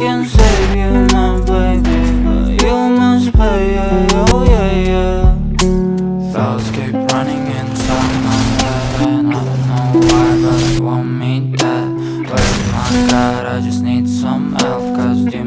can save you my baby But you must pay, yeah, oh yeah, yeah Thoughts keep running inside my head And I don't know why, but you want me dead Where's my God? I just need some help, cause you